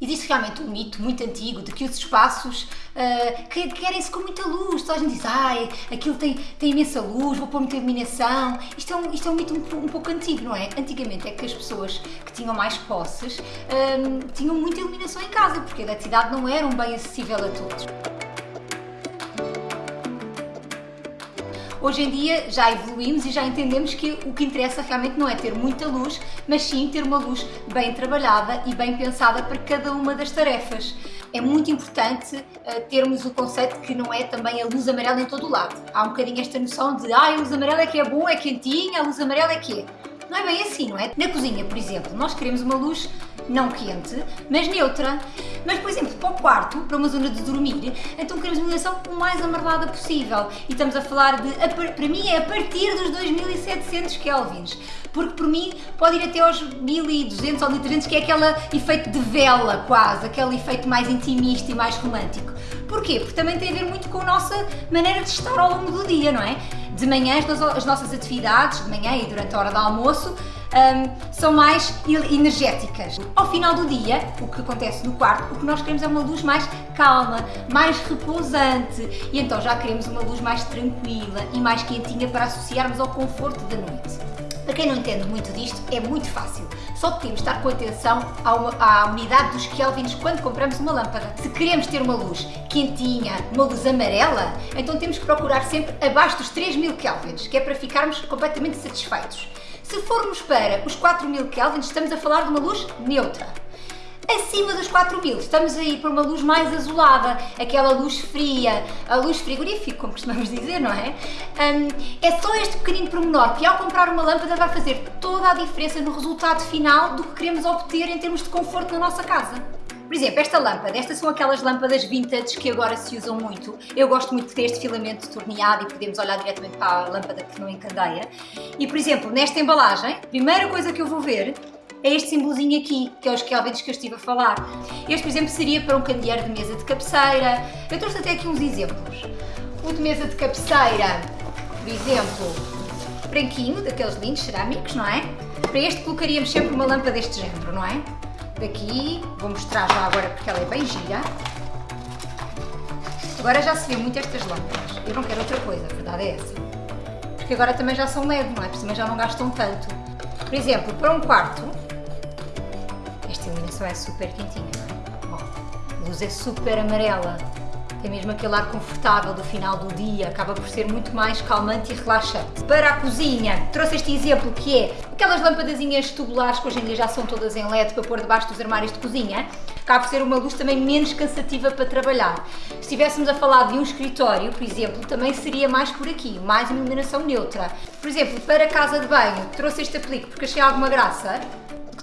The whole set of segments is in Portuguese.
Existe realmente um mito muito antigo de que os espaços uh, querem-se com muita luz. Toda a gente diz, ai, aquilo tem, tem imensa luz, vou pôr muita iluminação. Isto é um, isto é um mito um, um pouco antigo, não é? Antigamente é que as pessoas que tinham mais posses um, tinham muita iluminação em casa, porque a eletricidade não era um bem acessível a todos. Hoje em dia já evoluímos e já entendemos que o que interessa realmente não é ter muita luz, mas sim ter uma luz bem trabalhada e bem pensada para cada uma das tarefas. É muito importante uh, termos o conceito que não é também a luz amarela em todo o lado. Há um bocadinho esta noção de ah, a luz amarela é que é bom, é quentinha, a luz amarela é que é. Não é bem assim, não é? Na cozinha, por exemplo, nós queremos uma luz não quente, mas neutra. Mas, por exemplo, para o quarto, para uma zona de dormir, então queremos uma iluminação o mais amarelada possível. E estamos a falar de, para mim, é a partir dos 2700 kelvins. Porque, por mim, pode ir até aos 1200 ou 1300, que é aquele efeito de vela, quase, aquele efeito mais intimista e mais romântico. Porquê? Porque também tem a ver muito com a nossa maneira de estar ao longo do dia, não é? De manhã, as nossas atividades, de manhã e durante a hora do almoço, um, são mais energéticas. Ao final do dia, o que acontece no quarto, o que nós queremos é uma luz mais calma, mais repousante e então já queremos uma luz mais tranquila e mais quentinha para associarmos ao conforto da noite. Para quem não entende muito disto, é muito fácil. Só de estar com atenção à unidade dos kelvins quando compramos uma lâmpada. Se queremos ter uma luz quentinha, uma luz amarela, então temos que procurar sempre abaixo dos 3000 kelvins, que é para ficarmos completamente satisfeitos. Se formos para os 4000 kelvins, estamos a falar de uma luz neutra. Acima dos 4000, estamos a ir para uma luz mais azulada, aquela luz fria, a luz frigorífica, como costumamos dizer, não é? Um, é só este pequenino pormenor que ao comprar uma lâmpada vai fazer toda a diferença no resultado final do que queremos obter em termos de conforto na nossa casa. Por exemplo, esta lâmpada, estas são aquelas lâmpadas vintage que agora se usam muito. Eu gosto muito de ter este filamento torneado e podemos olhar diretamente para a lâmpada que não encandeia. E, por exemplo, nesta embalagem, a primeira coisa que eu vou ver é este símbolozinho aqui, que é os kelvins que eu estive a falar. Este, por exemplo, seria para um candeeiro de mesa de cabeceira. Eu trouxe até aqui uns exemplos. O de mesa de cabeceira, por exemplo, branquinho, daqueles lindos cerâmicos, não é? Para este colocaríamos sempre uma lâmpada deste género, não é? daqui, vou mostrar já agora porque ela é bem gira. Agora já se vê muito estas lâmpadas, eu não quero outra coisa, a verdade é essa. Porque agora também já são LED, não é? Por cima já não gastam tanto. Por exemplo, para um quarto, é super quentinha, não é? a luz é super amarela, tem mesmo aquele ar confortável do final do dia, acaba por ser muito mais calmante e relaxante. Para a cozinha, trouxe este exemplo que é aquelas lampadazinhas tubulares que hoje em dia já são todas em LED para pôr debaixo dos armários de cozinha, acaba por ser uma luz também menos cansativa para trabalhar. Se estivéssemos a falar de um escritório, por exemplo, também seria mais por aqui, mais iluminação neutra. Por exemplo, para a casa de banho, trouxe este aplique porque achei alguma graça,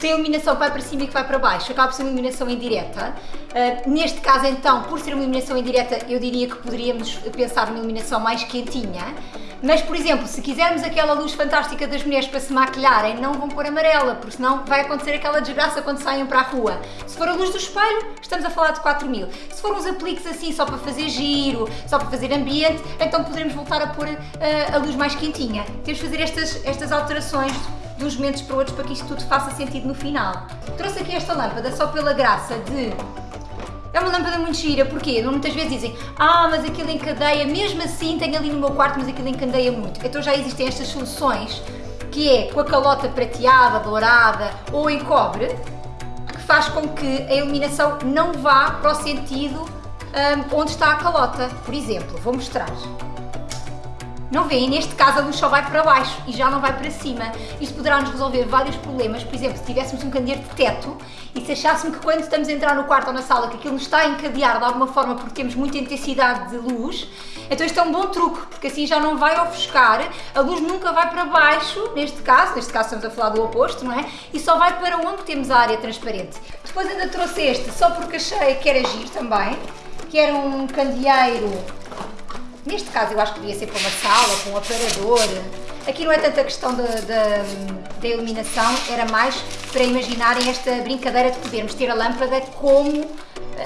tem iluminação que vai para cima e que vai para baixo, acaba por ser uma iluminação indireta. Uh, neste caso, então, por ser uma iluminação indireta, eu diria que poderíamos pensar numa iluminação mais quentinha. Mas, por exemplo, se quisermos aquela luz fantástica das mulheres para se maquilharem, não vão pôr amarela, porque senão vai acontecer aquela desgraça quando saem para a rua. Se for a luz do espelho, estamos a falar de 4000. Se for uns apliques assim, só para fazer giro, só para fazer ambiente, então poderemos voltar a pôr uh, a luz mais quentinha. Temos de fazer estas, estas alterações de uns momentos para outros para que isto tudo faça sentido no final. Trouxe aqui esta lâmpada só pela graça de é uma lâmpada muito gira, porquê? Muitas vezes dizem, ah, mas aquilo encadeia, mesmo assim tenho ali no meu quarto, mas aquilo encadeia muito. Então já existem estas soluções, que é com a calota prateada, dourada ou em cobre, que faz com que a iluminação não vá para o sentido um, onde está a calota. Por exemplo, vou mostrar. Não vêem? Neste caso a luz só vai para baixo e já não vai para cima. Isto poderá nos resolver vários problemas, por exemplo, se tivéssemos um candeeiro de teto e se achássemos que quando estamos a entrar no quarto ou na sala que aquilo nos está a encadear de alguma forma porque temos muita intensidade de luz, então isto é um bom truque, porque assim já não vai ofuscar, a luz nunca vai para baixo, neste caso, neste caso estamos a falar do oposto, não é? E só vai para onde temos a área transparente. Depois ainda trouxe este, só porque achei que era giro também, que era um candeeiro Neste caso eu acho que podia ser para uma sala, para um aparador. Aqui não é tanta questão da, iluminação, era mais para imaginarem esta brincadeira de podermos ter a lâmpada como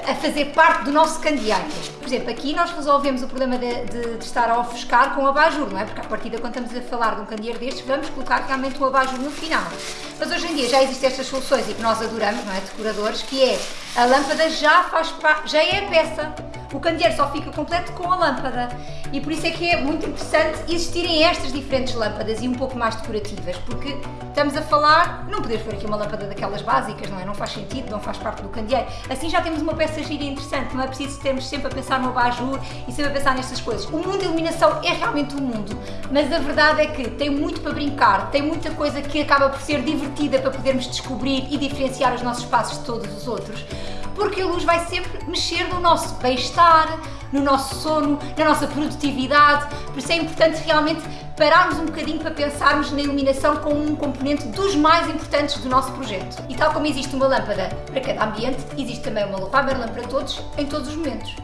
a fazer parte do nosso candeeiro. exemplo, aqui nós resolvemos o problema de, de, de estar a ofuscar com o abajur, não é? Porque à partida, quando estamos a falar de um candeeiro destes, vamos colocar realmente o abajur no final. Mas hoje em dia já existem estas soluções e que nós adoramos, não é? Decoradores, que é a lâmpada já faz já é a peça o candeeiro só fica completo com a lâmpada. E por isso é que é muito interessante existirem estas diferentes lâmpadas e um pouco mais decorativas, porque estamos a falar, não podemos pôr aqui uma lâmpada daquelas básicas, não é? Não faz sentido, não faz parte do candeeiro. Assim já temos uma peça gira interessante, não é preciso termos sempre a pensar no abajur e sempre a pensar nestas coisas. O mundo da iluminação é realmente um mundo, mas a verdade é que tem muito para brincar, tem muita coisa que acaba por ser divertida para podermos descobrir e diferenciar os nossos passos de todos os outros porque a luz vai sempre mexer no nosso bem-estar, no nosso sono, na nossa produtividade, por isso é importante realmente pararmos um bocadinho para pensarmos na iluminação como um componente dos mais importantes do nosso projeto. E tal como existe uma lâmpada para cada ambiente, existe também uma lâmpada para todos, em todos os momentos.